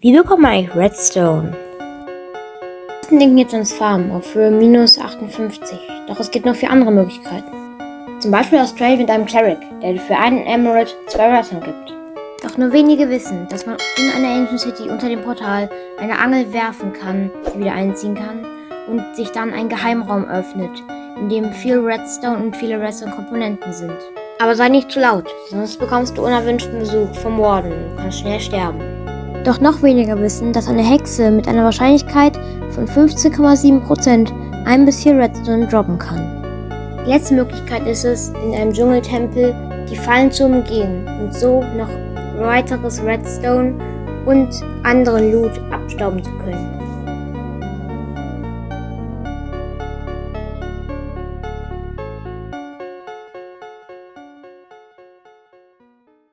Wie bekommt man eigentlich Redstone? Wir denken jetzt ans Farmen auf Höhe minus 58, doch es gibt noch vier andere Möglichkeiten. Zum Beispiel aus Trade mit einem Cleric, der dir für einen Emerald zwei Redstone gibt. Doch nur wenige wissen, dass man in einer Ancient City unter dem Portal eine Angel werfen kann, die wieder einziehen kann und sich dann ein Geheimraum öffnet, in dem viel Redstone und viele Redstone-Komponenten sind. Aber sei nicht zu laut, sonst bekommst du unerwünschten Besuch vom Warden und kannst schnell sterben. Doch noch weniger wissen, dass eine Hexe mit einer Wahrscheinlichkeit von 15,7% ein bis vier Redstone droppen kann. Die letzte Möglichkeit ist es, in einem Dschungeltempel die Fallen zu umgehen und so noch weiteres Redstone und anderen Loot abstauben zu können.